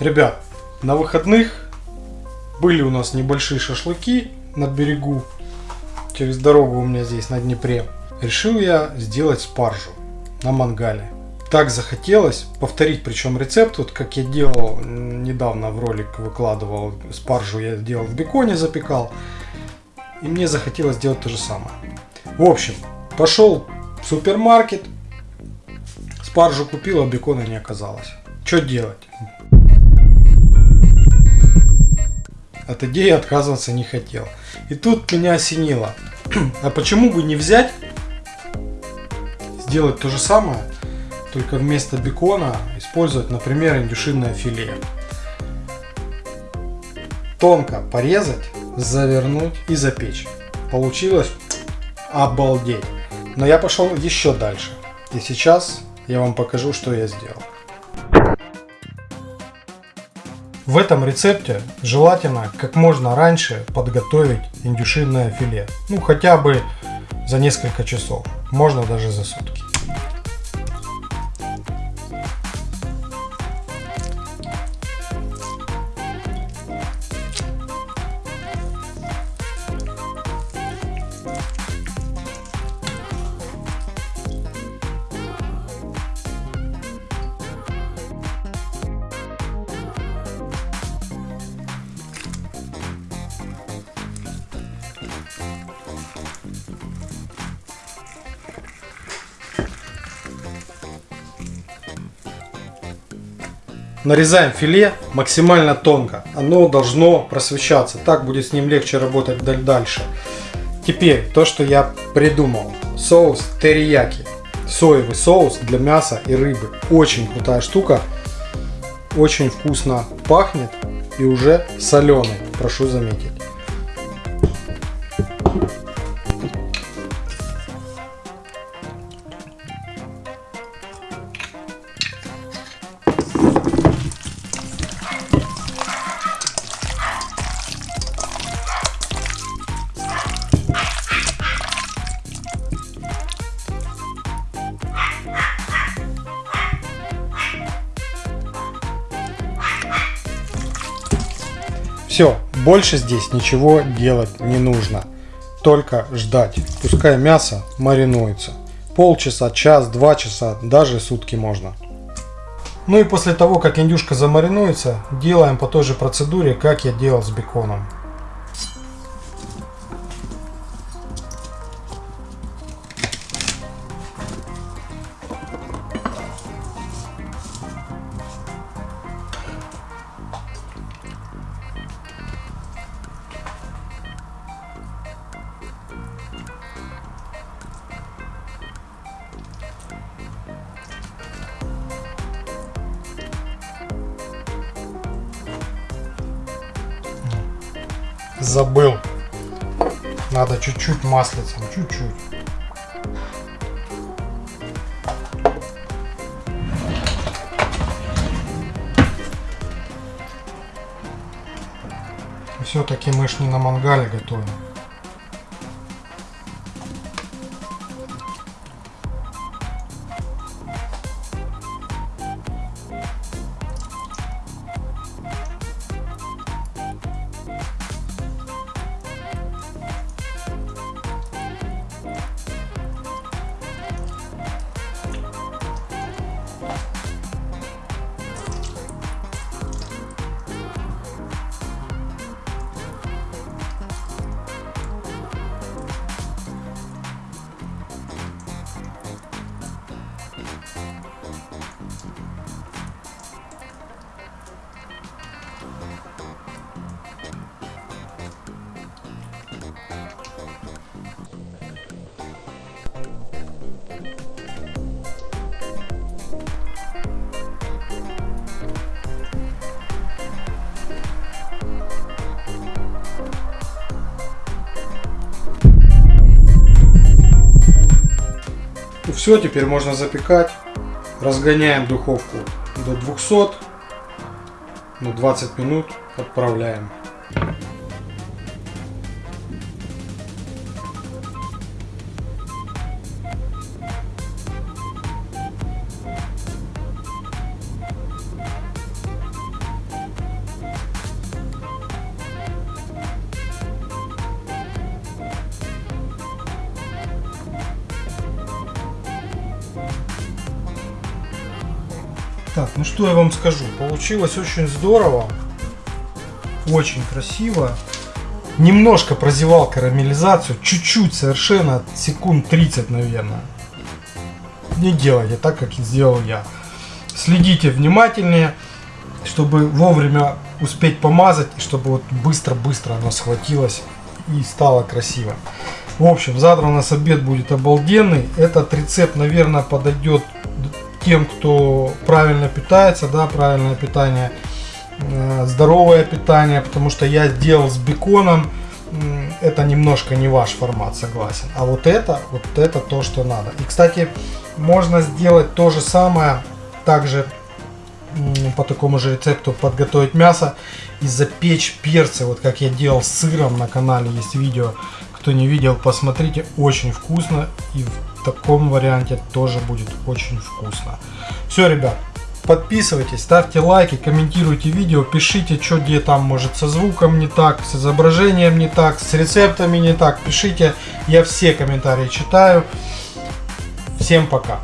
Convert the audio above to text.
Ребят, на выходных были у нас небольшие шашлыки на берегу. Через дорогу у меня здесь на Днепре. Решил я сделать спаржу на мангале. Так захотелось повторить, причем рецепт, вот как я делал недавно в ролик выкладывал спаржу, я делал в беконе, запекал. И мне захотелось сделать то же самое. В общем, пошел в супермаркет, спаржу купил, а бекона не оказалось. Что делать? От идеи отказываться не хотел. И тут меня осенило. А почему бы не взять, сделать то же самое, только вместо бекона использовать, например, индюшиное филе. Тонко порезать, завернуть и запечь. Получилось обалдеть. Но я пошел еще дальше. И сейчас я вам покажу, что я сделал. В этом рецепте желательно как можно раньше подготовить индюшиное филе. Ну хотя бы за несколько часов, можно даже за сутки. Нарезаем филе максимально тонко. Оно должно просвещаться. Так будет с ним легче работать дальше. Теперь то, что я придумал. Соус терияки. Соевый соус для мяса и рыбы. Очень крутая штука. Очень вкусно пахнет и уже соленый, прошу заметить. Все, больше здесь ничего делать не нужно. Только ждать. Пускай мясо маринуется. Полчаса, час, два часа, даже сутки можно. Ну и после того, как индюшка замаринуется, делаем по той же процедуре, как я делал с беконом. Забыл. Надо чуть-чуть маслицем, чуть-чуть. Все-таки мы ж не на мангале готовим. Все, теперь можно запекать. Разгоняем духовку до 200. На 20 минут отправляем. Так, ну что я вам скажу. Получилось очень здорово. Очень красиво. Немножко прозевал карамелизацию. Чуть-чуть совершенно. Секунд 30, наверное. Не делайте так, как сделал я. Следите внимательнее, чтобы вовремя успеть помазать, чтобы вот быстро-быстро оно схватилось и стало красиво. В общем, завтра у нас обед будет обалденный. Этот рецепт, наверное, подойдет тем, кто правильно питается, да, правильное питание, э, здоровое питание, потому что я сделал с беконом, это немножко не ваш формат, согласен. А вот это, вот это то, что надо. И, кстати, можно сделать то же самое, также по такому же рецепту подготовить мясо и запечь перцы, вот как я делал с сыром на канале, есть видео, кто не видел, посмотрите, очень вкусно и таком варианте тоже будет очень вкусно. Все, ребят, подписывайтесь, ставьте лайки, комментируйте видео, пишите, что где там может со звуком не так, с изображением не так, с рецептами не так, пишите, я все комментарии читаю. Всем пока!